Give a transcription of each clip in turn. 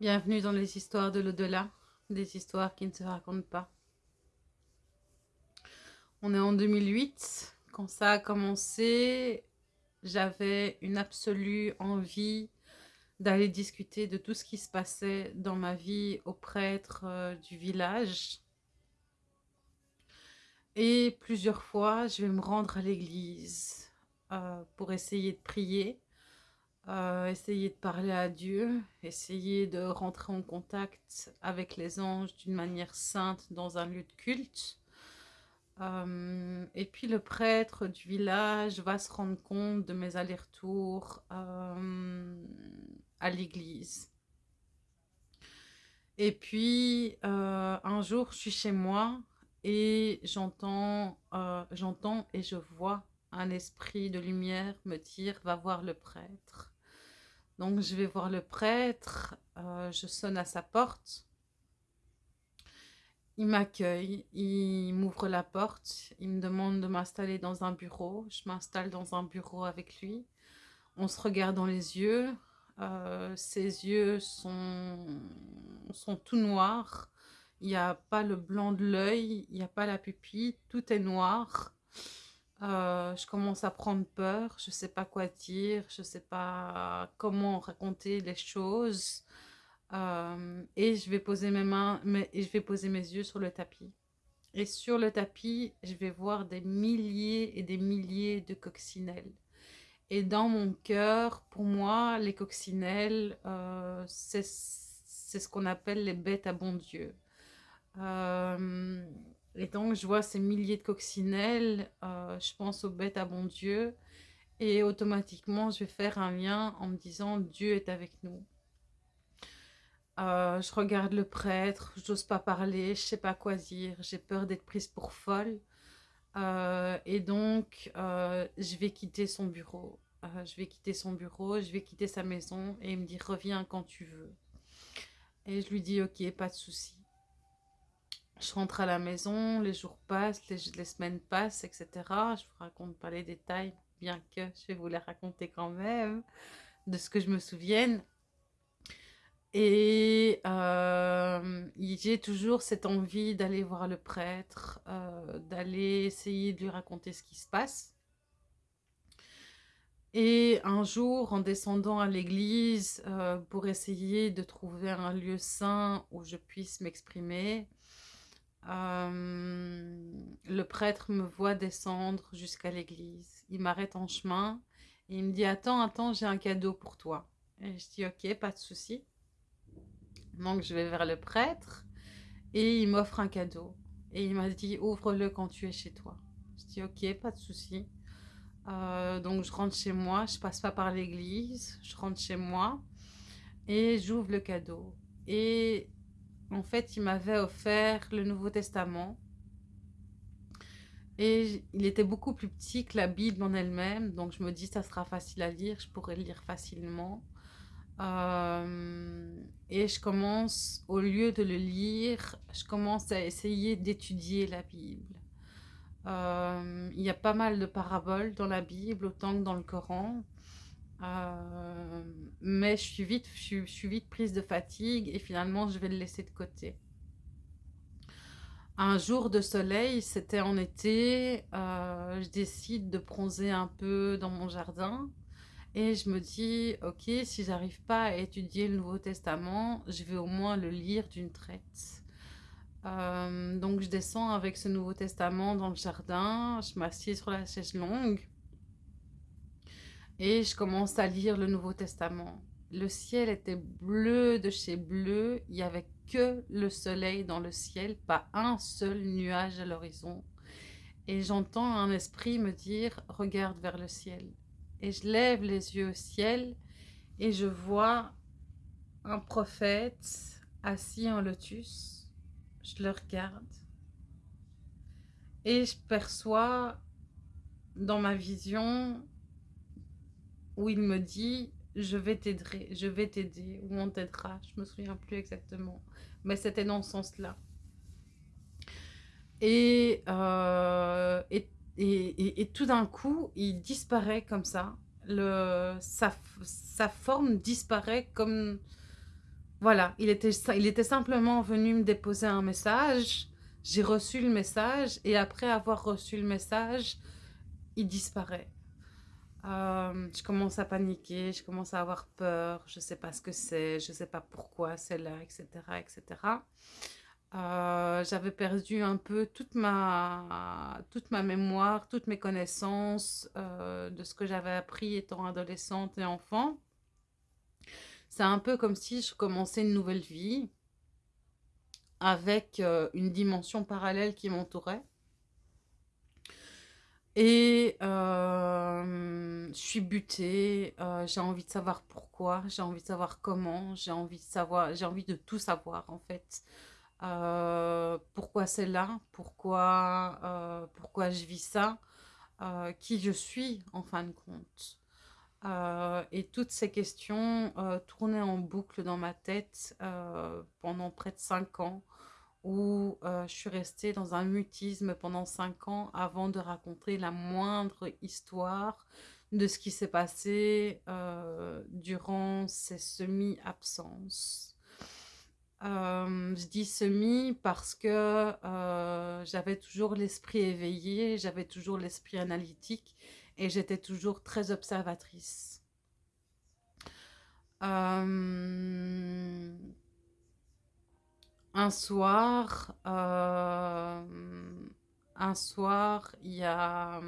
Bienvenue dans les histoires de l'au-delà, des histoires qui ne se racontent pas. On est en 2008. Quand ça a commencé, j'avais une absolue envie d'aller discuter de tout ce qui se passait dans ma vie au prêtre euh, du village. Et plusieurs fois, je vais me rendre à l'église euh, pour essayer de prier euh, essayer de parler à Dieu, essayer de rentrer en contact avec les anges d'une manière sainte dans un lieu de culte. Euh, et puis le prêtre du village va se rendre compte de mes allers-retours euh, à l'église. Et puis un jour, je suis chez moi et j'entends j'entends et je vois un esprit de lumière me dire « va voir le prêtre ». Donc je vais voir le prêtre, euh, je sonne à sa porte. Il m'accueille, il m'ouvre la porte, il me demande de m'installer dans un bureau. Je m'installe dans un bureau avec lui. On se regarde dans les yeux. Euh, ses yeux sont, sont tout noirs. Il n'y a pas le blanc de l'œil, il n'y a pas la pupille, tout est noir. Euh, je commence à prendre peur, je ne sais pas quoi dire, je ne sais pas comment raconter les choses. Euh, et je vais poser mes mains, et je vais poser mes yeux sur le tapis. Et sur le tapis, je vais voir des milliers et des milliers de coccinelles. Et dans mon cœur, pour moi, les coccinelles, euh, c'est ce qu'on appelle les bêtes à bon Dieu. Et donc, je vois ces milliers de coccinelles, euh, je pense aux bêtes à bon Dieu, et automatiquement, je vais faire un lien en me disant « Dieu est avec nous euh, Je regarde le prêtre, je n'ose pas parler, je ne sais pas quoi dire, j'ai peur d'être prise pour folle. Euh, et donc, je vais quitter son bureau. je vais quitter son bureau, je vais quitter sa maison, et il me dit « Reviens quand tu veux ». Et je lui dis « Ok, pas de souci ». Je rentre à la maison, les jours passent, les, semaines passent, etc. Je vous raconte pas les détails, bien que je vais vous les raconter quand même, de ce que je me souvienne. Et euh, j'ai toujours cette envie d'aller voir le prêtre, euh, d'aller essayer de lui raconter ce qui se passe. Et un jour, en descendant à l'église euh, pour essayer de trouver un lieu sain où je puisse m'exprimer, euh, le prêtre me voit descendre jusqu'à l'église. Il m'arrête en chemin et il me dit « Attends, attends, j'ai un cadeau pour toi. » Et je dis « Ok, pas de souci. » Donc je vais vers le prêtre et il m'offre un cadeau. Et il m'a dit « Ouvre-le quand tu es chez toi. » Je dis « Ok, pas de souci. Euh, donc je rentre chez moi, je passe pas par l'église, je rentre chez moi et j'ouvre le cadeau. Et en fait, il m'avait offert le Nouveau Testament. Et il était beaucoup plus petit que la Bible en elle-même. Donc, je me dis, ça sera facile à lire. Je pourrais le lire facilement. Euh, et je commence, au lieu de le lire, je commence à essayer d'étudier la Bible. Euh, il y a pas mal de paraboles dans la Bible, autant que dans le Coran. Euh, mais je suis, vite, prise de fatigue et finalement je vais le laisser de côté. Un jour de soleil, c'était en été, euh, je décide de bronzer un peu dans mon jardin et je me dis, ok, si j'arrive pas à étudier le Nouveau Testament, je vais au moins le lire d'une traite. Euh, donc je descends avec ce Nouveau Testament dans le jardin, je m'assieds sur la chaise longue et je commence à lire le Nouveau Testament. Le ciel était bleu de chez bleu. Il n'y avait que le soleil dans le ciel, pas un seul nuage à l'horizon. Et j'entends un esprit me dire, regarde vers le ciel. Et je lève les yeux au ciel et je vois un prophète assis en lotus. Je le regarde. Et je perçois dans ma vision où il me dit je vais t'aider, je vais t'aider, ou on t'aidera, je me souviens plus exactement, mais c'était dans ce sens-là. Et, euh, et, et, et, tout d'un coup, il disparaît comme ça, le, sa, sa forme disparaît comme, Voilà, il était, il était simplement venu me déposer un message. J'ai reçu le message et après avoir reçu le message, il disparaît. Euh, je commence à paniquer, je commence à avoir peur, je ne sais pas ce que c'est, je ne sais pas pourquoi c'est là, etc. etc. Euh, j'avais perdu un peu toute ma, toute ma mémoire, toutes mes connaissances euh, de ce que j'avais appris étant adolescente et enfant. C'est un peu comme si je commençais une nouvelle vie avec une dimension parallèle qui m'entourait. Et je suis butée, j'ai envie de savoir pourquoi, j'ai envie de savoir comment, j'ai envie de savoir, j'ai envie de tout savoir en fait. pourquoi c'est là, pourquoi, pourquoi je vis ça, qui je suis en fin de compte? et toutes ces questions tournaient en boucle dans ma tête pendant près de cinq ans où je suis restée dans un mutisme pendant cinq ans avant de raconter la moindre histoire de ce qui s'est passé durant ces semi-absences. je dis semi parce que j'avais toujours l'esprit éveillé, j'avais toujours l'esprit analytique et j'étais toujours très observatrice un soir, euh, un il y a,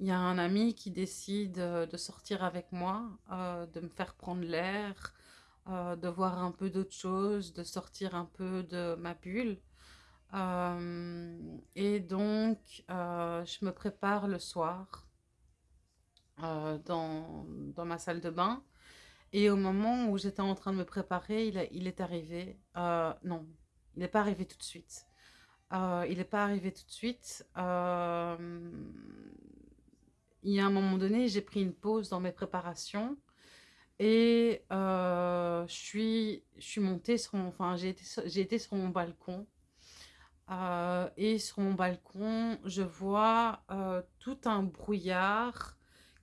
un ami qui décide de sortir avec moi, euh, de me faire prendre l'air, euh, de voir un peu d'autres choses, de sortir un peu de ma bulle. et donc, je me prépare le soir dans ma salle de bain. Et au moment où j'étais en train de me préparer, il, est arrivé. Euh, non, il n'est pas arrivé tout de suite. Euh, il n'est pas arrivé tout de suite. Euh, il y a un moment donné, j'ai pris une pause dans mes préparations. Et je suis montée sur mon... Enfin, j'ai été, été, sur mon balcon. et sur mon balcon, je vois tout un brouillard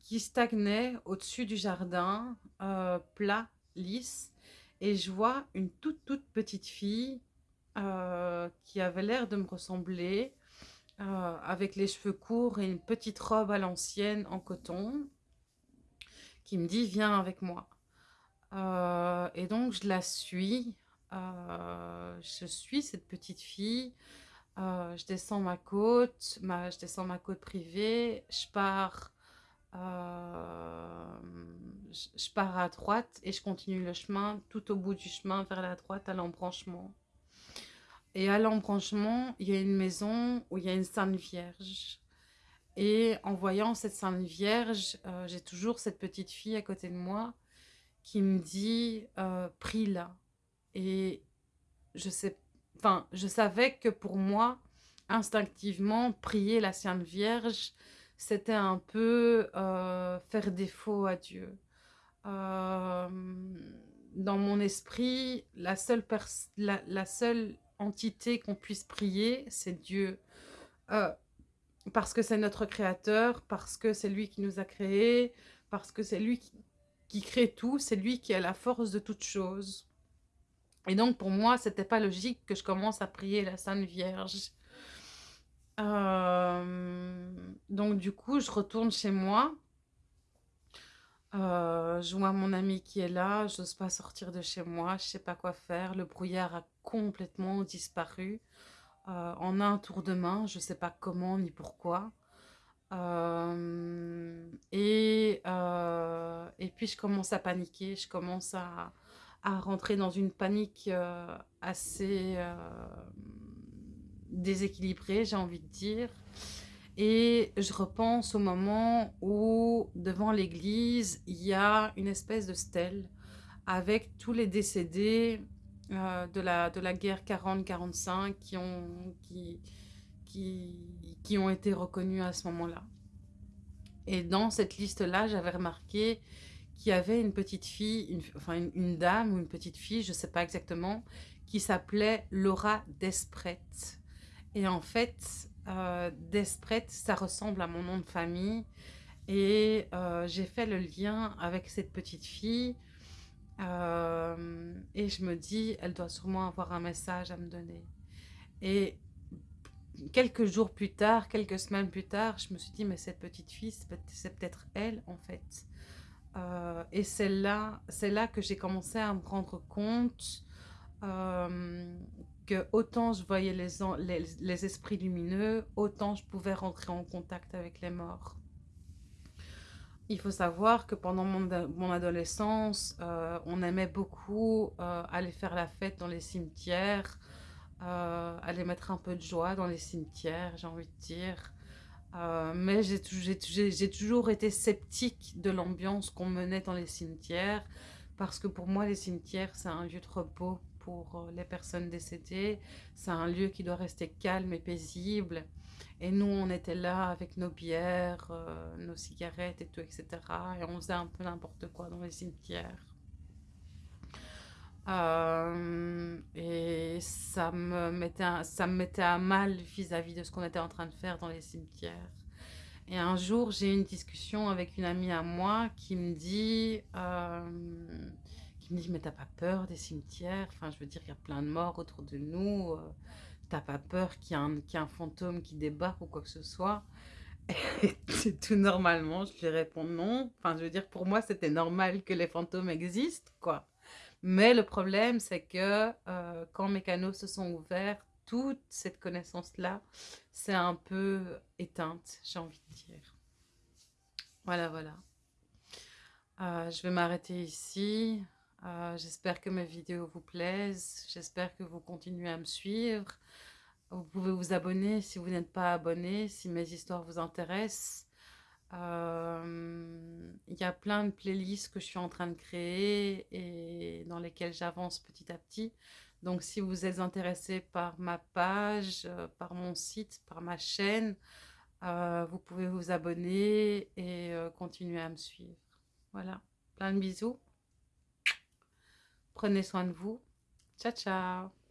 qui stagnait au-dessus du jardin, euh, plat, lisse. Et je vois une toute, toute petite fille euh, qui avait l'air de me ressembler, euh, avec les cheveux courts et une petite robe à l'ancienne en coton, qui me dit « Viens avec moi Et donc, je la suis. je suis cette petite fille. je descends ma côte, ma, je descends ma côte privée. Je pars euh, je pars à droite et je continue le chemin tout au bout du chemin vers la droite à l'embranchement. Et à l'embranchement, il y a une maison où il y a une Sainte Vierge. Et en voyant cette Sainte Vierge, euh, j'ai toujours cette petite fille à côté de moi qui me dit euh, prie là. Et je sais, je savais que pour moi, instinctivement, prier la Sainte Vierge, c'était un peu euh, faire défaut à Dieu. Euh, dans mon esprit, la seule, la, seule entité qu'on puisse prier, c'est Dieu. Euh, parce que c'est notre créateur, parce que c'est lui qui nous a créés, parce que c'est lui qui, qui, crée tout, c'est lui qui a la force de toute chose. Et donc pour moi, c'était pas logique que je commence à prier la Sainte Vierge. Euh, donc du coup, je retourne chez moi. Euh, je vois mon ami qui est là, je n'ose pas sortir de chez moi, je sais pas quoi faire. Le brouillard a complètement disparu. Euh, en un tour de main, je sais pas comment ni pourquoi. et, et puis je commence à paniquer, je commence à rentrer dans une panique assez déséquilibré, j'ai envie de dire. Et je repense au moment où, devant l'église, il y a une espèce de stèle avec tous les décédés euh, de, la, de la guerre 40-45 qui ont, qui, qui, qui ont été reconnus à ce moment-là. Et dans cette liste-là, j'avais remarqué qu'il y avait une petite fille, une, enfin une, une, dame ou une petite fille, je ne sais pas exactement, qui s'appelait Laura Desprette. Et en fait, euh, Desprette, ça ressemble à mon nom de famille. Et euh, j'ai fait le lien avec cette petite fille et je me dis, elle doit sûrement avoir un message à me donner. Et quelques jours plus tard, quelques semaines plus tard, je me suis dit, mais cette petite fille, c'est peut-être elle, en fait. Euh, et c'est là, là que j'ai commencé à me rendre compte euh, que autant je voyais les, les, esprits lumineux, autant je pouvais rentrer en contact avec les morts. Il faut savoir que pendant mon, adolescence, euh, on aimait beaucoup aller faire la fête dans les cimetières, aller mettre un peu de joie dans les cimetières, j'ai envie de dire. Euh, mais j'ai toujours été sceptique de l'ambiance qu'on menait dans les cimetières parce que pour moi, les cimetières, c'est un lieu de repos pour euh, les personnes décédées. C'est un lieu qui doit rester calme et paisible. Et nous, on était là avec nos bières, euh, nos cigarettes et tout, etc. Et on faisait un peu n'importe quoi dans les cimetières. et ça me, mettait ça me mettait à mal vis-à-vis de ce qu'on était en train de faire dans les cimetières. Et un jour, j'ai eu une discussion avec une amie à moi qui me dit, euh, qui me dit, mais t'as pas peur des cimetières? Enfin, je veux dire, il y a plein de morts autour de nous. Euh, t'as pas peur qu'il y, qu ait un fantôme qui débarque ou quoi que ce soit? Et tout normalement, je lui réponds non. Enfin, je veux dire, pour moi, c'était normal que les fantômes existent, quoi. Mais le problème, c'est que euh, quand mes canaux se sont ouverts, toute cette connaissance-là, c'est un peu éteinte, j'ai envie de dire. Voilà, voilà. Euh, je vais m'arrêter ici. Euh, j'espère que mes vidéos vous plaisent. J'espère que vous continuez à me suivre. Vous pouvez vous abonner si vous n'êtes pas abonné, si mes histoires vous intéressent. Euh, il y a plein de playlists que je suis en train de créer et dans lesquelles j'avance petit à petit. Donc, si vous êtes intéressé par ma page, euh, par mon site, par ma chaîne, vous pouvez vous abonner et continuer à me suivre. Voilà, plein de bisous. Prenez soin de vous. Ciao, ciao